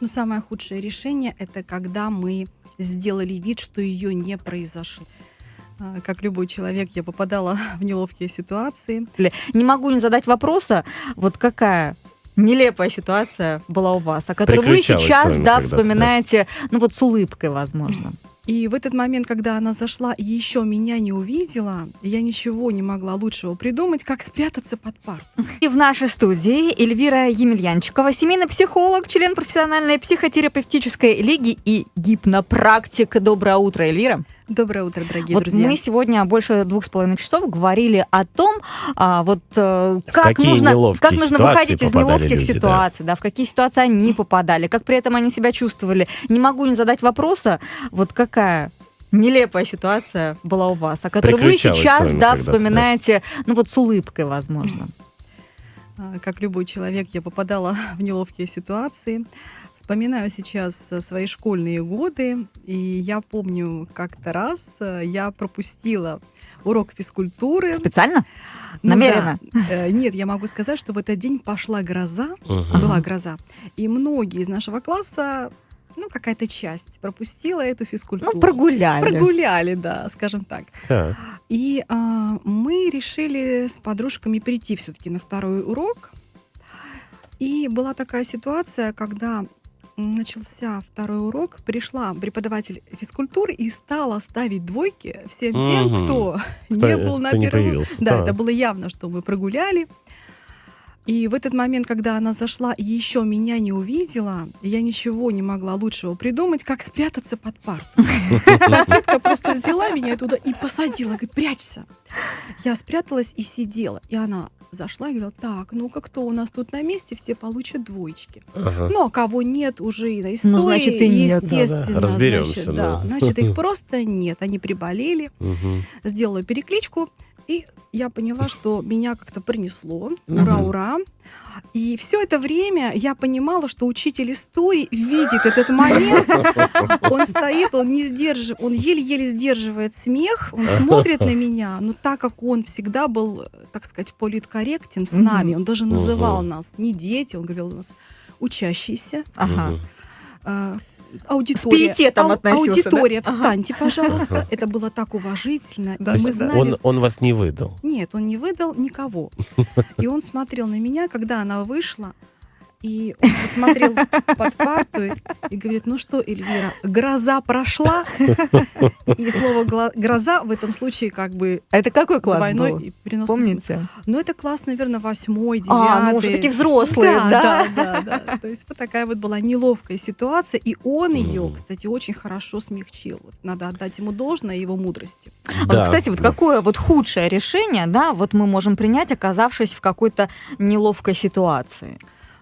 Но самое худшее решение это когда мы сделали вид, что ее не произошло. А, Как любой человек, я попадала в неловкие ситуации. Не могу не задать вопроса, вот какая нелепая ситуация была у вас, о которой вы сейчас, да, когда-то, да. вспоминаете, ну вот с улыбкой, возможно. И в этот момент, когда она зашла и еще меня не увидела, я ничего не могла лучшего придумать, как спрятаться под парту. И в нашей студии Эльвира Емельянчикова, семейный психолог, член профессиональной психотерапевтической лиги и гипнопрактик. Доброе утро, Эльвира. Доброе утро, дорогие вот друзья. мы сегодня больше двух с половиной часов говорили о том, а, вот э, как какие нужно, как нужно выходить из неловких люди, да. ситуаций, да. в какие ситуации они попадали, как при этом они себя чувствовали. Не могу не задать вопроса, вот какая нелепая ситуация была у вас, о которой вы сейчас, да, когда-то, да. вспоминаете, ну вот с улыбкой, возможно. А, Как любой человек, я попадала в неловкие ситуации. Вспоминаю сейчас э, свои школьные годы, и я помню, как-то раз э, я пропустила урок физкультуры. Специально? Ну намеренно? да. Э, Нет, я могу сказать, что в этот день пошла гроза, Мгм. была гроза, и многие из нашего класса, ну, какая-то часть пропустила эту физкультуру. Ну, прогуляли. Прогуляли, да, скажем так. Так. И а, мы решили с подружками прийти все-таки на второй урок. И была такая ситуация, когда начался второй урок, пришла преподаватель физкультуры и стала ставить двойки всем тем, Мгм. кто, Кто- не был на первом. Да, да. это было явно, что мы прогуляли. И в этот момент, когда она зашла и еще меня не увидела, я ничего не могла лучшего придумать, как спрятаться под парту. Соседка просто взяла меня туда и посадила, говорит, прячься. Я спряталась и сидела. И она зашла и говорила, так, ну-ка, кто у нас тут на месте, все получат двоечки. Ага. Ну, а кого нет уже и на истории, Ну, значит, и нет, естественно. Разберемся, значит, да. Значит, их просто нет. Они приболели Мгм. сделала перекличку, и я поняла, что меня как-то принесло. Ура, ура. И все это время я понимала, что учитель истории видит этот момент. Он стоит, он не сдержив, он еле-еле сдерживает смех, он смотрит на меня. Но так как он всегда был, так сказать, политкорректен с нами, он даже называл нас не дети, он говорил у нас учащиеся. Ага. Аудитория, пиететом ау- да? аудитория, Ага. встаньте, пожалуйста. Это было так уважительно. Да, мы знали, он вас не выдал. нет, он не выдал никого. И он смотрел на меня, когда она вышла, и он посмотрел под парту и- говорит, ну что, Эльвира, гроза прошла? И слово «гла- гроза в этом случае как бы А это какой класс двойной был? Помните? Ну, это класс, наверное, восьмой, девятый. А, ну уже такие взрослые, да? да, да, да. То есть вот такая вот была неловкая ситуация, и он ее, кстати, очень хорошо смягчил. Надо отдать ему должное его мудрости. А вот, кстати, вот какое вот худшее решение, да, вот мы можем принять, оказавшись в какой-то неловкой ситуации?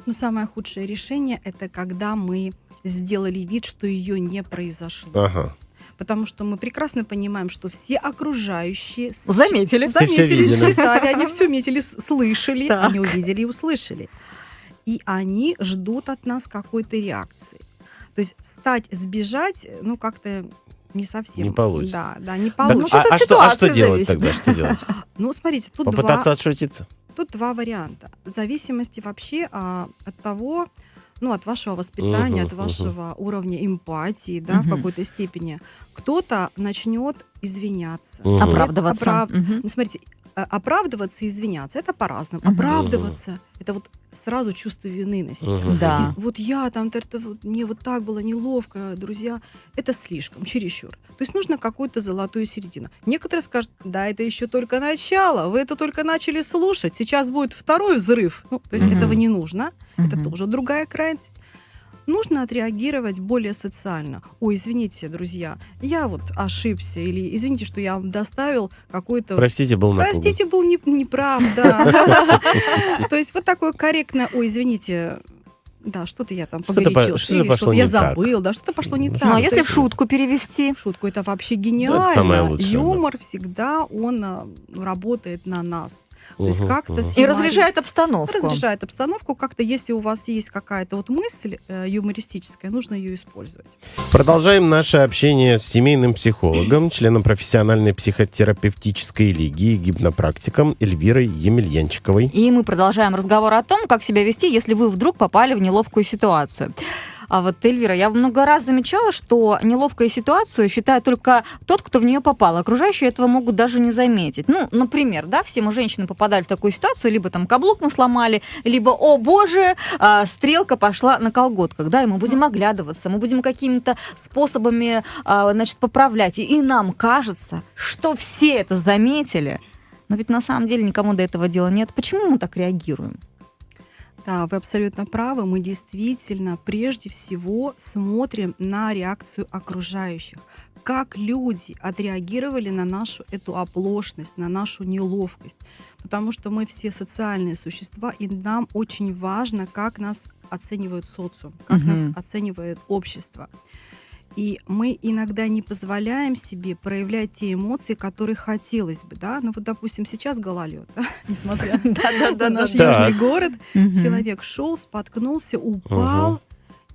Но самое худшее решение это когда мы сделали вид, что ее не произошло. Ага. Потому что мы прекрасно понимаем, что все окружающие Заметили? Все заметили, видели. считали, они все метили, слышали, Так. они увидели и услышали. И они ждут от нас какой-то реакции. То есть встать, сбежать, ну как-то не совсем. Не получится. Да, да, не Так, получится. тут а, от а что, а что делать зависит. тогда? Что делать? Ну, смотрите, тут Попытаться два, отшутиться? Тут два варианта. В зависимости вообще а, от того, ну, от вашего воспитания, Мгм, от вашего уровня эмпатии, да, в Мгм. какой-то степени. Кто-то начнет извиняться. Мгм. Оправдываться. Оправ- Мгм. Ну, смотрите, а- оправдываться и извиняться это по-разному. Мгм. Оправдываться это вот сразу чувство вины на себя. Мгм. Да. И Вот я там, т- вот мне вот так было неловко, друзья, это слишком, чересчур. То есть нужно какую-то золотую середину. Некоторые скажут, да, это еще только начало, вы это только начали слушать, сейчас будет второй взрыв. Ну, то есть Мгм. этого не нужно, это Мгм. тоже другая крайность. Нужно отреагировать более социально. Ой, извините, друзья, я вот ошибся, или извините, что я вам доставил какой-то Простите, был напуган. Простите, был не, неправ, да. То есть вот такое корректное, ой, извините, да, что-то я там Что-то по- погорячился, что-то что-то я так. забыл, да, что-то пошло не Ну, так. Ну, а если есть в шутку перевести? в шутку, это вообще самое гениально. лучшее, да. Юмор всегда, он а, работает на нас. То есть как-то мгм. с- И разряжает обстановку. Разрешает обстановку. Как-то, если у вас есть какая-то вот мысль э, юмористическая, нужно ее использовать. Продолжаем наше общение с семейным психологом, членом профессиональной психотерапевтической лиги и гипнопрактиком Эльвирой Емельянчиковой. И мы продолжаем разговор о том, как себя вести, если вы вдруг попали в неловкую ситуацию. А вот, Эльвира, я много раз замечала, что неловкую ситуацию считает только тот, кто в нее попал. Окружающие этого могут даже не заметить. Ну, например, да, все мы женщины попадали в такую ситуацию, либо там каблук мы сломали, либо, о боже, а, стрелка пошла на колготках, да, и мы будем оглядываться, мы будем какими-то способами, а, значит, поправлять. И нам кажется, что все это заметили, но ведь на самом деле никому до этого дела нет. Почему мы так реагируем? Да, вы абсолютно правы. Мы действительно прежде всего смотрим на реакцию окружающих. Как люди отреагировали на нашу эту оплошность, на нашу неловкость. Потому что мы все социальные существа, и нам очень важно, как нас оценивают социум, как Мгм. нас оценивает общество. И мы иногда не позволяем себе проявлять те эмоции, которые хотелось бы, да. Ну вот, допустим, сейчас гололед, да? несмотря на наш Да. южный город, человек шел, споткнулся, упал,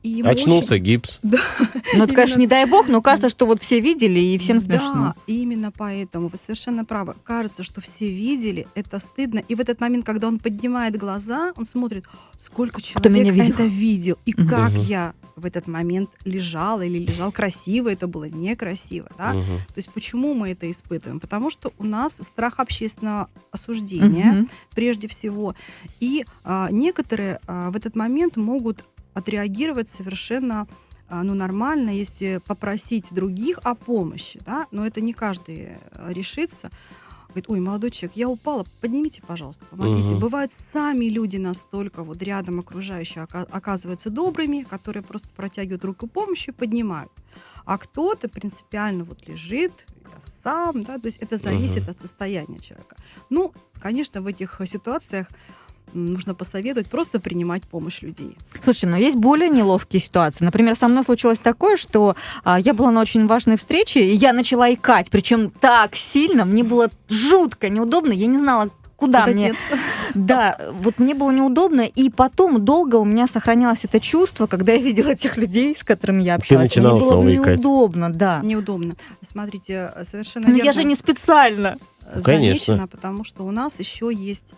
и Очнулся очень- гипс. Ну, это, конечно, не дай бог, но кажется, что вот все видели, и всем смешно. Да, именно поэтому вы совершенно правы. Кажется, что все видели, это стыдно. И в этот момент, когда он поднимает глаза, он смотрит, сколько человек меня видел? это видел, и как я в этот момент лежала или лежал красиво, это было некрасиво, да? Мгм. То есть почему мы это испытываем? Потому что у нас страх общественного осуждения, Мгм. прежде всего. И а, некоторые а, в этот момент могут отреагировать совершенно а, ну, нормально, если попросить других о помощи, да, но это не каждый а, решится. Говорит, ой, молодой человек, я упала, поднимите, пожалуйста, помогите. Мгм. Бывают сами люди настолько вот рядом окружающие ока- оказываются добрыми, которые просто протягивают руку помощи и поднимают. А кто-то принципиально вот лежит, я сам, да, то есть это зависит Мгм. от состояния человека. Ну, конечно, в этих э, ситуациях нужно посоветовать просто принимать помощь людей. Слушайте, но есть более неловкие ситуации. Например, со мной случилось такое, что а, я была на очень важной встрече, и я начала икать, причем так сильно, мне было жутко неудобно, я не знала, куда Куда мне. Да, вот мне было неудобно, и потом долго у меня сохранялось это чувство, когда я видела тех людей, с которыми я общалась. начинала мне было снова икать. неудобно, да. Неудобно. Смотрите, совершенно Но верно. я же не специально. э, Конечно. замечено, потому что у нас еще есть,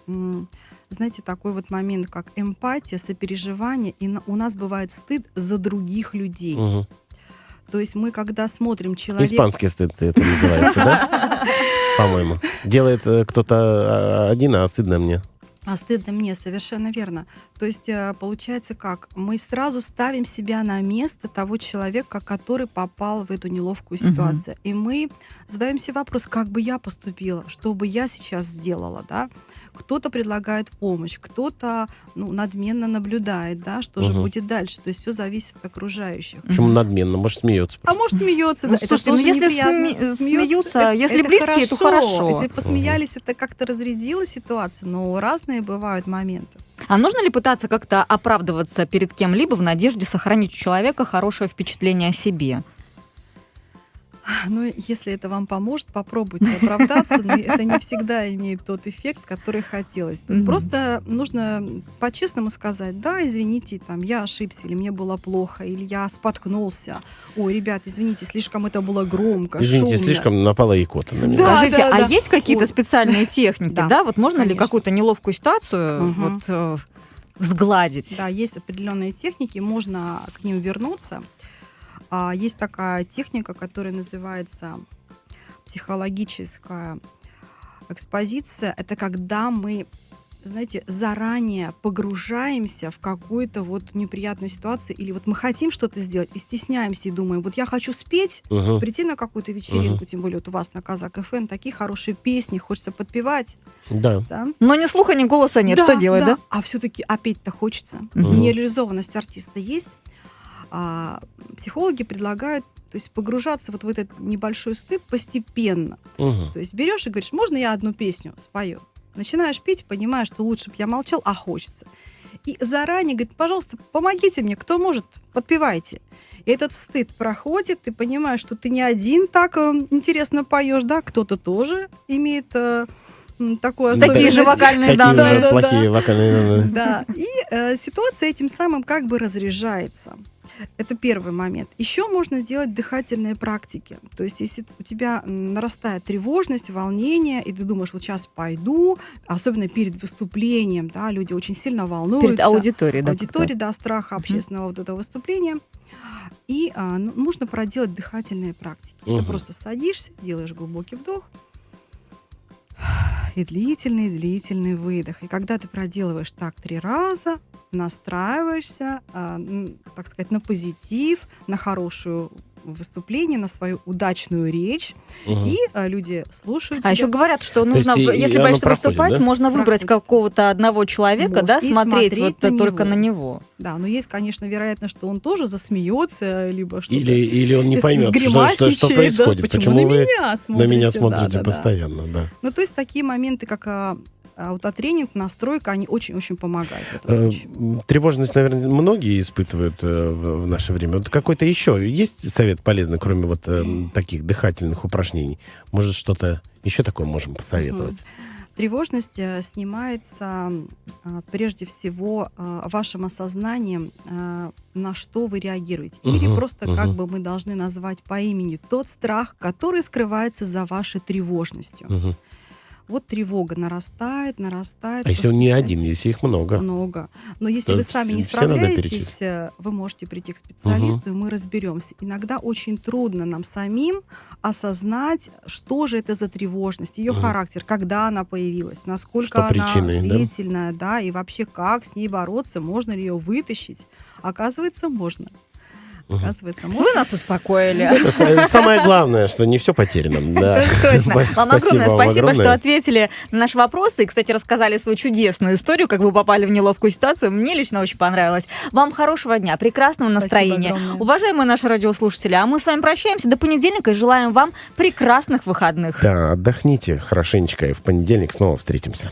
знаете, такой вот момент, как эмпатия, сопереживание, и у нас бывает стыд за других людей. Мгм. То есть мы, когда смотрим человека... Испанский стыд это называется, да? По-моему. Делает э, кто-то а, один, а стыдно мне. А стыдно мне, совершенно верно. То есть э, получается как? Мы сразу ставим себя на место того человека, который попал в эту неловкую ситуацию. И мы задаем себе вопрос, как бы я поступила, что бы я сейчас сделала, да? Кто-то предлагает помощь, кто-то ну, надменно наблюдает, да, что же Мгм. будет дальше. То есть все зависит от окружающих. Почему надменно? Может, смеется А просто. может смеется, Ну, да. это слушайте, ну, если Смеется, смеются, это- если это близкие, то хорошо. Если посмеялись, это как-то разрядило ситуацию, но разные бывают моменты. А нужно ли пытаться как-то оправдываться перед кем-либо в надежде сохранить у человека хорошее впечатление о себе? Ну, если это вам поможет, попробуйте оправдаться, но это не всегда имеет тот эффект, который хотелось бы. Мгм. Просто нужно по-честному сказать, да, извините, там, я ошибся, или мне было плохо, или я споткнулся. Ой, ребят, извините, слишком это было громко, Извините, шумно. слишком напала икота на меня. Да, Скажите, да, а да. есть какие-то Ой. специальные техники, да. Да, Вот можно ли конечно. какую-то неловкую ситуацию Мгм. вот, э, сгладить? Да, есть определенные техники, можно к ним вернуться. А, есть такая техника, которая называется психологическая экспозиция. Это когда мы, знаете, заранее погружаемся в какую-то вот неприятную ситуацию, или вот мы хотим что-то сделать и стесняемся и думаем, вот я хочу спеть, Мгм. прийти на какую-то вечеринку, тем более вот у вас на Казак ФМ такие хорошие песни, хочется подпевать, Да. да? Но ни слуха, ни голоса нет. Что делать, да? А все-таки опять-то хочется. Мгм. Нереализованность артиста есть. А, психологи предлагают то есть погружаться вот в этот небольшой стыд постепенно. Мгм. То есть берешь и говоришь, можно я одну песню спою? Начинаешь петь, понимаешь, что лучше бы я молчал, а хочется. И заранее говорит, пожалуйста, помогите мне, кто может, подпевайте. И этот стыд проходит, ты понимаешь, что ты не один так э, интересно поешь, да, кто-то тоже имеет э, м, такую Такие же вокальные Такие данные. же да, плохие вокальные данные. Да, и э, ситуация этим самым как бы разряжается. Это первый момент. Еще можно делать дыхательные практики. То есть, если у тебя нарастает тревожность, волнение, и ты думаешь, вот сейчас пойду, особенно перед выступлением, да, люди очень сильно волнуются. Перед аудиторией, да. аудитории, да, страха общественного вот этого выступления. И а, ну, нужно проделать дыхательные практики. Мгм. Ты просто садишься, делаешь глубокий вдох и длительный, длительный выдох. И когда ты проделываешь так три раза, настраиваешься, а, так сказать, на позитив, на хорошее выступление, на свою удачную речь, Мгм. и а, люди слушают А тебя. еще говорят, что нужно, есть если боишься выступать, да? можно выбрать Проходит. какого-то одного человека, да, Можно и смотреть, смотреть вот на только него. на него. Да, но есть, конечно, вероятность, что он тоже засмеется, либо что-то Или, или он не поймет, что, что, что сгримасничает, да, происходит. почему, Почему на вы меня на смотрите? меня Да, смотрите да, да. постоянно, да. Ну, то есть такие моменты, как а, аутотренинг, настройка, они очень-очень помогают Э, Тревожность, наверное, многие испытывают э, в наше время. Вот какой-то еще есть совет полезный, кроме вот э, м, таких дыхательных упражнений? Может, что-то еще такое можем посоветовать? Тревожность э, снимается прежде всего вашим осознанием, на что вы реагируете. Или Мгм, просто как мгм. бы мы должны назвать по имени тот страх, который скрывается за вашей тревожностью. Мгм. Вот тревога нарастает, нарастает. А если он не один, если их много? Много. Но если То вы сами не справляетесь, э, вы можете прийти к специалисту, и мы разберемся. Иногда очень трудно нам самим осознать, что же это за тревожность, ее Мгм. характер, когда она появилась, насколько Что она причиной, да? длительная, да, и вообще как с ней бороться, можно ли ее вытащить. Оказывается, можно. Оказывается, Вы нас успокоили. Это Самое главное, что не все потеряно. Да. Точно. Вам огромное спасибо, что ответили на наши вопросы и, кстати, рассказали свою чудесную историю, как вы попали в неловкую ситуацию. Мне лично очень понравилось. Вам хорошего дня, прекрасного настроения. Уважаемые наши радиослушатели, а мы с вами прощаемся до понедельника и желаем вам прекрасных выходных. Да, отдохните хорошенечко, и в понедельник снова встретимся.